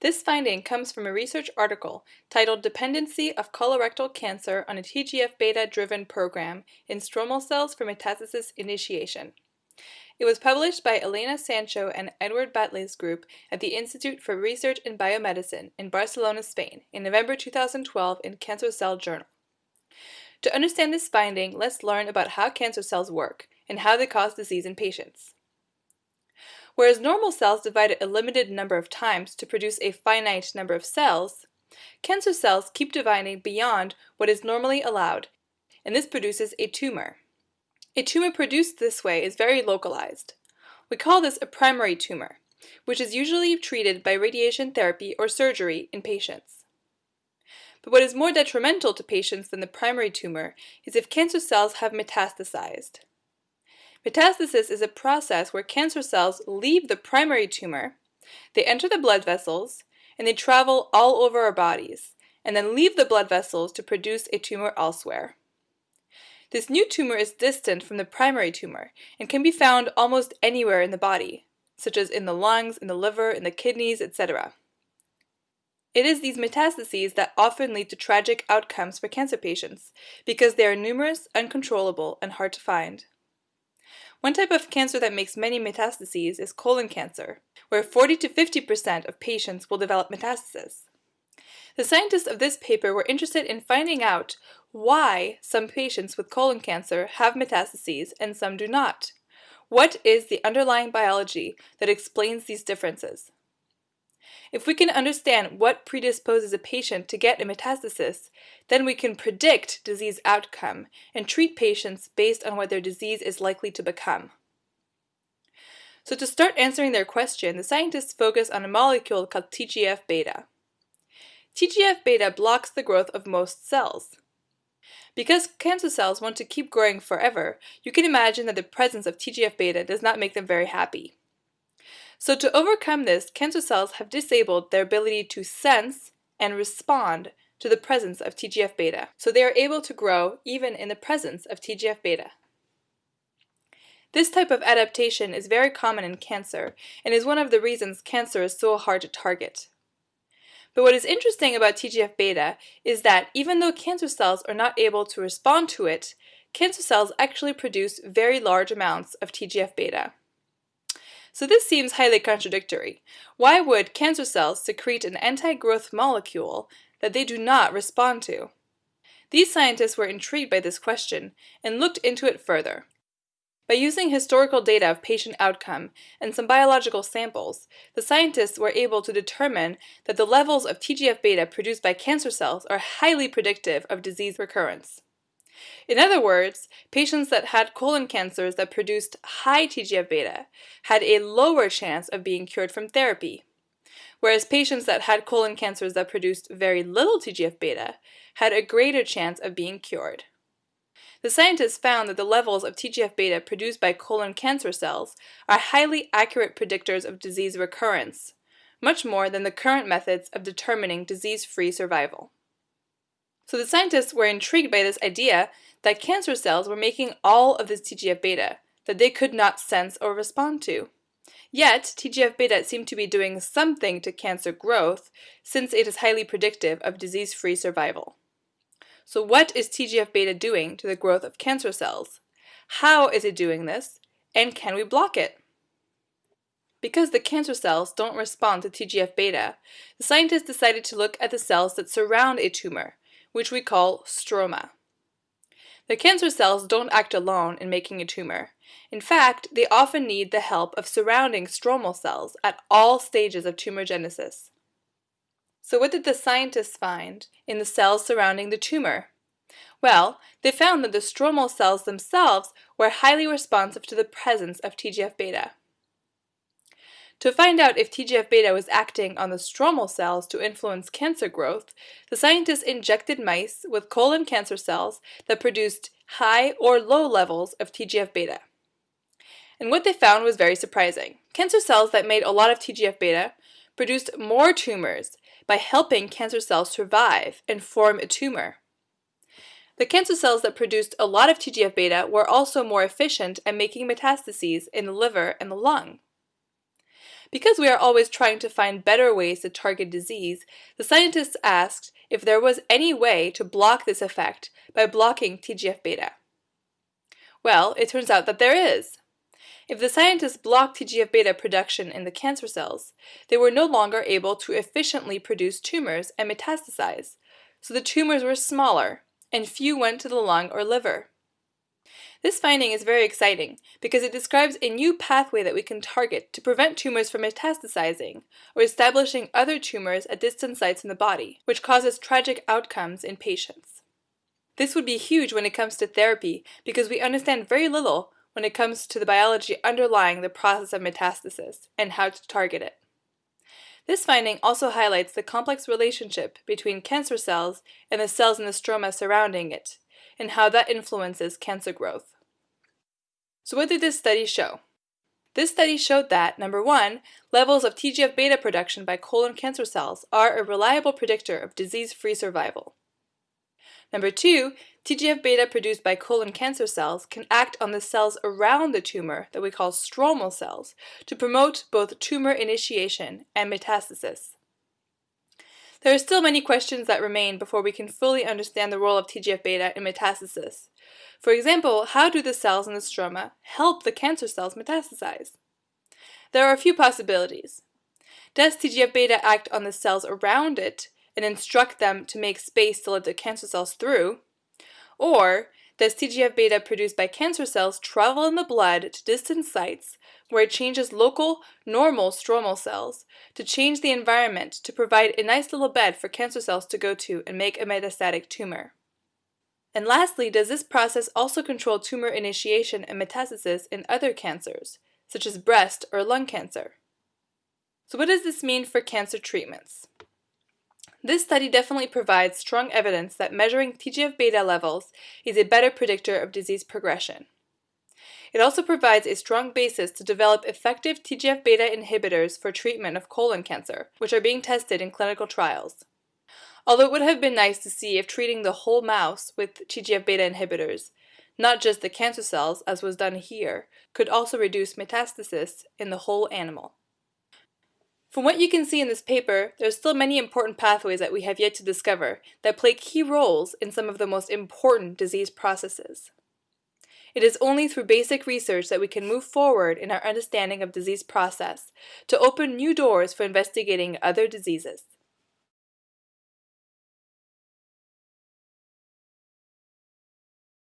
This finding comes from a research article titled Dependency of Colorectal Cancer on a TGF-beta driven program in stromal cells for metastasis initiation. It was published by Elena Sancho and Edward Batlle's group at the Institute for Research in Biomedicine in Barcelona, Spain in November 2012 in Cancer Cell Journal. To understand this finding, let's learn about how cancer cells work and how they cause disease in patients. Whereas normal cells divide a limited number of times to produce a finite number of cells, cancer cells keep dividing beyond what is normally allowed, and this produces a tumor. A tumor produced this way is very localized. We call this a primary tumor, which is usually treated by radiation therapy or surgery in patients. But what is more detrimental to patients than the primary tumor is if cancer cells have metastasized. Metastasis is a process where cancer cells leave the primary tumor, they enter the blood vessels, and they travel all over our bodies, and then leave the blood vessels to produce a tumor elsewhere. This new tumor is distant from the primary tumor and can be found almost anywhere in the body, such as in the lungs, in the liver, in the kidneys, etc. It is these metastases that often lead to tragic outcomes for cancer patients because they are numerous, uncontrollable, and hard to find. One type of cancer that makes many metastases is colon cancer, where 40 to 50% of patients will develop metastasis. The scientists of this paper were interested in finding out why some patients with colon cancer have metastases and some do not. What is the underlying biology that explains these differences? If we can understand what predisposes a patient to get a metastasis, then we can predict disease outcome and treat patients based on what their disease is likely to become. So to start answering their question, the scientists focus on a molecule called TGF-beta. TGF-beta blocks the growth of most cells. Because cancer cells want to keep growing forever, you can imagine that the presence of TGF-beta does not make them very happy. So to overcome this, cancer cells have disabled their ability to sense and respond to the presence of TGF-beta, so they are able to grow even in the presence of TGF-beta. This type of adaptation is very common in cancer and is one of the reasons cancer is so hard to target. But what is interesting about TGF-beta is that even though cancer cells are not able to respond to it, cancer cells actually produce very large amounts of TGF-beta. So this seems highly contradictory. Why would cancer cells secrete an anti-growth molecule that they do not respond to? These scientists were intrigued by this question and looked into it further. By using historical data of patient outcome and some biological samples, the scientists were able to determine that the levels of TGF-beta produced by cancer cells are highly predictive of disease recurrence. In other words, patients that had colon cancers that produced high TGF-beta had a lower chance of being cured from therapy, whereas patients that had colon cancers that produced very little TGF-beta had a greater chance of being cured. The scientists found that the levels of TGF-beta produced by colon cancer cells are highly accurate predictors of disease recurrence, much more than the current methods of determining disease-free survival. So the scientists were intrigued by this idea that cancer cells were making all of this TGF-beta that they could not sense or respond to. Yet, TGF-beta seemed to be doing something to cancer growth since it is highly predictive of disease-free survival. So what is TGF-beta doing to the growth of cancer cells? How is it doing this? And can we block it? Because the cancer cells don't respond to TGF-beta, the scientists decided to look at the cells that surround a tumor, which we call stroma. The cancer cells don't act alone in making a tumor. In fact, they often need the help of surrounding stromal cells at all stages of tumor genesis. So what did the scientists find in the cells surrounding the tumor? Well, they found that the stromal cells themselves were highly responsive to the presence of TGF-beta. To find out if TGF-beta was acting on the stromal cells to influence cancer growth, the scientists injected mice with colon cancer cells that produced high or low levels of TGF-beta. And what they found was very surprising. Cancer cells that made a lot of TGF-beta produced more tumors by helping cancer cells survive and form a tumor. The cancer cells that produced a lot of TGF-beta were also more efficient at making metastases in the liver and the lung. Because we are always trying to find better ways to target disease, the scientists asked if there was any way to block this effect by blocking TGF-beta. Well, it turns out that there is. If the scientists blocked TGF-beta production in the cancer cells, they were no longer able to efficiently produce tumors and metastasize, so the tumors were smaller, and few went to the lung or liver. This finding is very exciting because it describes a new pathway that we can target to prevent tumors from metastasizing or establishing other tumors at distant sites in the body, which causes tragic outcomes in patients. This would be huge when it comes to therapy because we understand very little when it comes to the biology underlying the process of metastasis and how to target it. This finding also highlights the complex relationship between cancer cells and the cells in the stroma surrounding it, and how that influences cancer growth. So what did this study show? This study showed that, number one, levels of TGF-beta production by colon cancer cells are a reliable predictor of disease-free survival. Number two, TGF-beta produced by colon cancer cells can act on the cells around the tumor that we call stromal cells to promote both tumor initiation and metastasis. There are still many questions that remain before we can fully understand the role of TGF-beta in metastasis. For example, how do the cells in the stroma help the cancer cells metastasize? There are a few possibilities. Does TGF-beta act on the cells around it and instruct them to make space to let the cancer cells through? Or does TGF-beta produced by cancer cells travel in the blood to distant sites where it changes local, normal stromal cells to change the environment to provide a nice little bed for cancer cells to go to and make a metastatic tumor? And lastly, does this process also control tumor initiation and metastasis in other cancers, such as breast or lung cancer? So what does this mean for cancer treatments? This study definitely provides strong evidence that measuring TGF-beta levels is a better predictor of disease progression. It also provides a strong basis to develop effective TGF-beta inhibitors for treatment of colon cancer, which are being tested in clinical trials. Although it would have been nice to see if treating the whole mouse with TGF-beta inhibitors, not just the cancer cells as was done here, could also reduce metastasis in the whole animal. From what you can see in this paper, there are still many important pathways that we have yet to discover that play key roles in some of the most important disease processes. It is only through basic research that we can move forward in our understanding of disease process to open new doors for investigating other diseases.